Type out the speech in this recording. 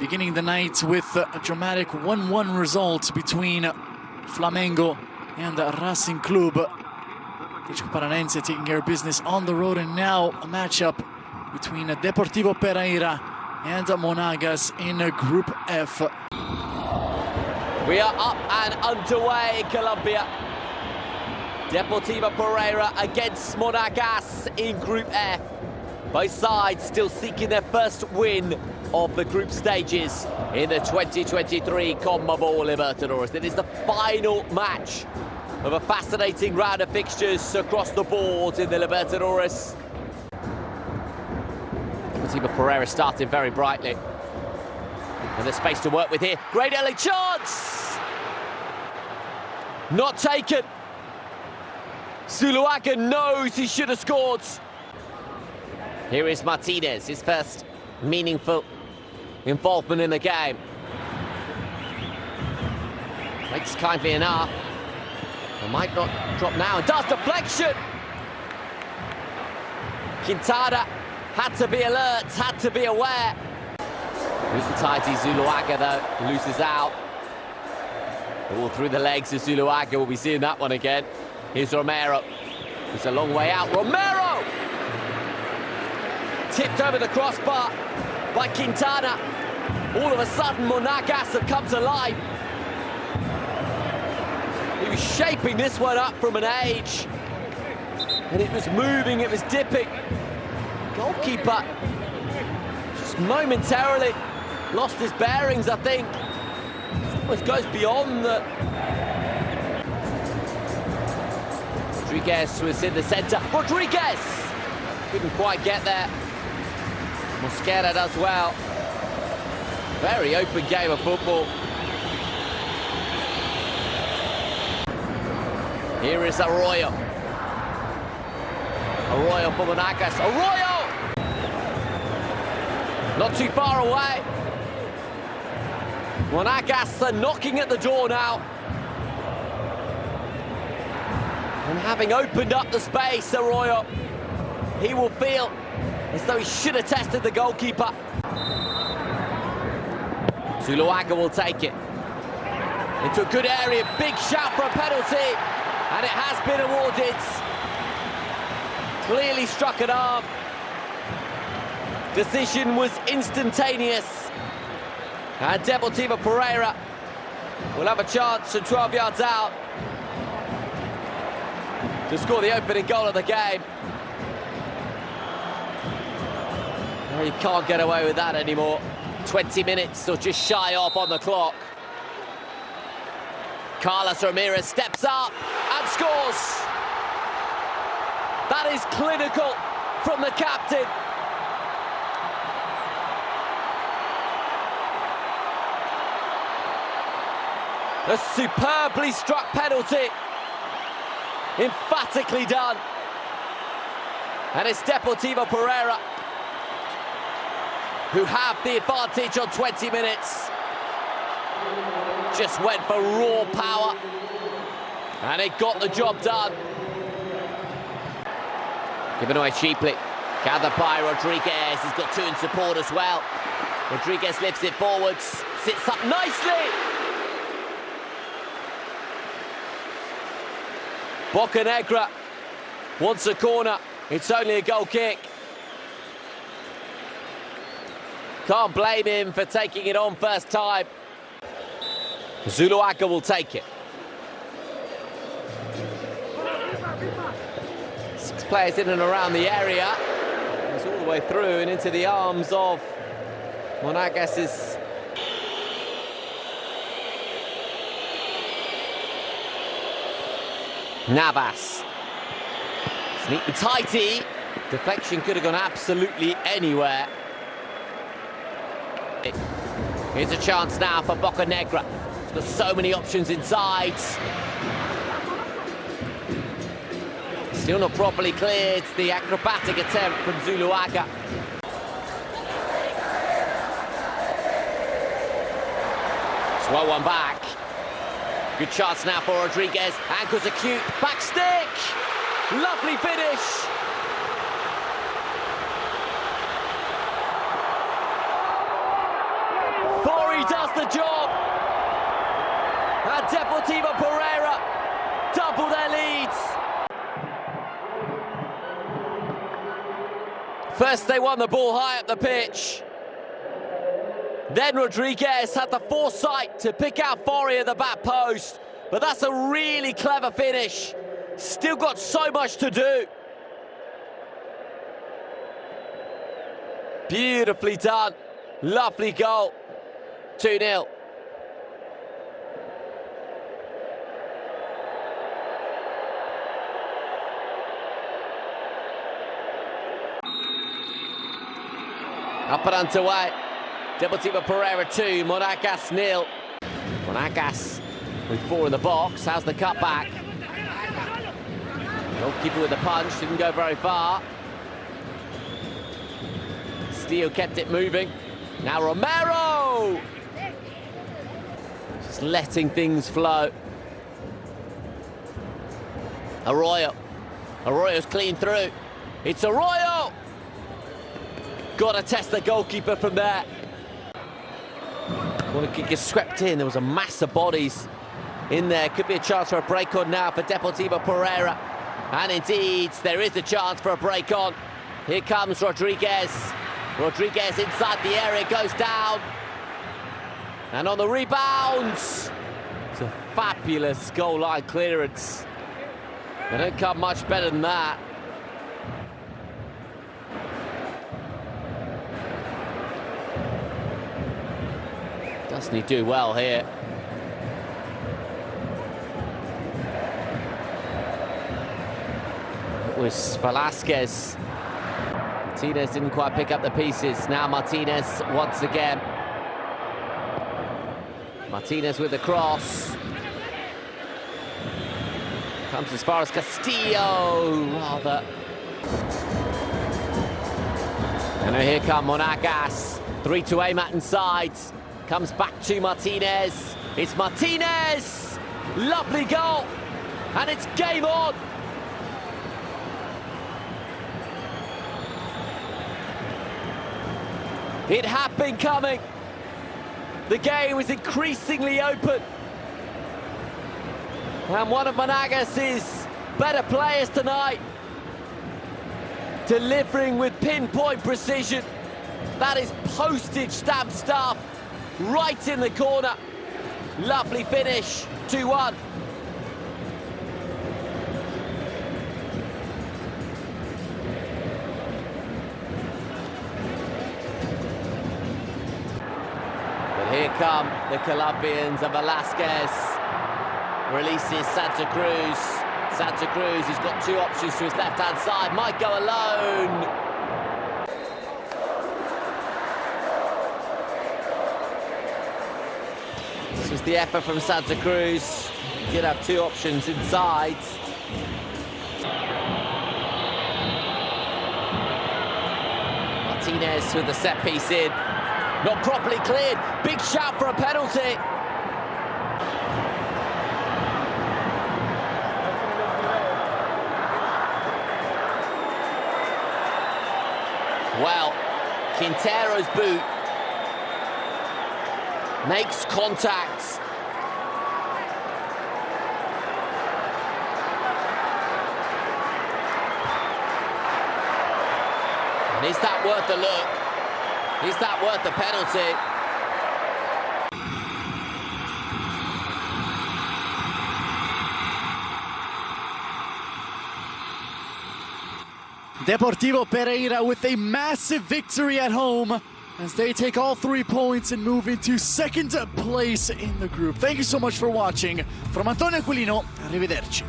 beginning the night with a dramatic 1-1 result between Flamengo and Racing Club. Atletico Paranaense taking care of business on the road and now a matchup between Deportivo Pereira and Monagas in Group F. We are up and underway in Colombia. Deportivo Pereira against Monagas in Group F. Both sides still seeking their first win of the group stages in the 2023 CONMEBOL Libertadores. It is the final match of a fascinating round of fixtures across the board in the Libertadores. Deportivo Pereira starting very brightly. And there's space to work with here. Great early chance! Not taken. Zuluaga knows he should have scored. Here is Martinez, his first meaningful involvement in the game. Makes kindly enough. It might not drop now. And does deflection! Quintana had to be alert, had to be aware. Tidy Zuluaga, though, loses out. All through the legs of Zuluaga. We'll be seeing that one again. Here's Romero. It's a long way out. Romero! Tipped over the crossbar by Quintana. All of a sudden, Monagas have come to life. He was shaping this one up from an age. And it was moving, it was dipping. Goalkeeper just momentarily lost his bearings, I think. Almost goes beyond the... Rodriguez was in the centre. Rodriguez! Couldn't quite get there. Mosquera does well. Very open game of football. Here is Arroyo. Arroyo for Monagas. Arroyo! Not too far away. Monagas are knocking at the door now. And having opened up the space, Arroyo, he will feel as though he should have tested the goalkeeper. Zuluaga will take it. Into a good area, big shout for a penalty, and it has been awarded. Clearly struck an arm. Decision was instantaneous. And Deportivo Pereira will have a chance from 12 yards out to score the opening goal of the game. You can't get away with that anymore. 20 minutes or just shy off on the clock. Carlos Ramirez steps up and scores. That is clinical from the captain. A superbly struck penalty. Emphatically done. And it's Deportivo Pereira who have the advantage on 20 minutes. Just went for raw power. And it got the job done. Given away cheaply. Gathered by Rodriguez. He's got two in support as well. Rodriguez lifts it forwards. Sits up nicely. Bocanegra wants a corner. It's only a goal kick. Can't blame him for taking it on first time. Zuluaga will take it. Six players in and around the area. It's all the way through and into the arms of Monagas's Navas. And tighty. Deflection could have gone absolutely anywhere. Here's a chance now for Bocanegra. He's got so many options inside. Still not properly cleared. The acrobatic attempt from Zuluaga. It's well one back. Good chance now for Rodriguez. Ankles acute. Back stick. Lovely finish. the job. And Deportivo Pereira double their leads. First they won the ball high up the pitch. Then Rodriguez had the foresight to pick out Fori at the back post. But that's a really clever finish. Still got so much to do. Beautifully done. Lovely goal. 2-0. Up and underway. Deportivo Pereira 2, Monagas nil. Monagas with four in the box. How's the cut back? Goalkeeper with the punch, didn't go very far. Steele kept it moving. Now Romero! Just letting things flow. Arroyo. Arroyo's clean through. It's Arroyo! Got to test the goalkeeper from there. Corner kick is swept in. There was a mass of bodies in there. Could be a chance for a break on now for Deportivo Pereira. And indeed, there is a chance for a break on. Here comes Rodriguez. Rodriguez inside the area, goes down. And on the rebounds, it's a fabulous goal line clearance. They don't come much better than that. Doesn't he do well here? It was Velasquez. Martinez didn't quite pick up the pieces. Now Martinez once again. Martinez with the cross. Comes as far as Castillo, rather. And here come Monagas. Three to aim at inside. Comes back to Martinez. It's Martinez! Lovely goal! And it's game on! It had been coming. The game was increasingly open. And one of Monagas' better players tonight, delivering with pinpoint precision. That is postage stamp stuff, right in the corner. Lovely finish, 2-1. But here come the Colombians of Velasquez. Releases Santa Cruz. Santa Cruz, he's got two options to his left-hand side. Might go alone. The effort from Santa Cruz. Did have two options inside. Martinez with the set piece in. Not properly cleared. Big shout for a penalty. Well, Quintero's boot makes contact. And is that worth the look? Is that worth the penalty? Deportivo Pereira with a massive victory at home as they take all three points and move into second place in the group. Thank you so much for watching. From Antonio Aquilino, arrivederci.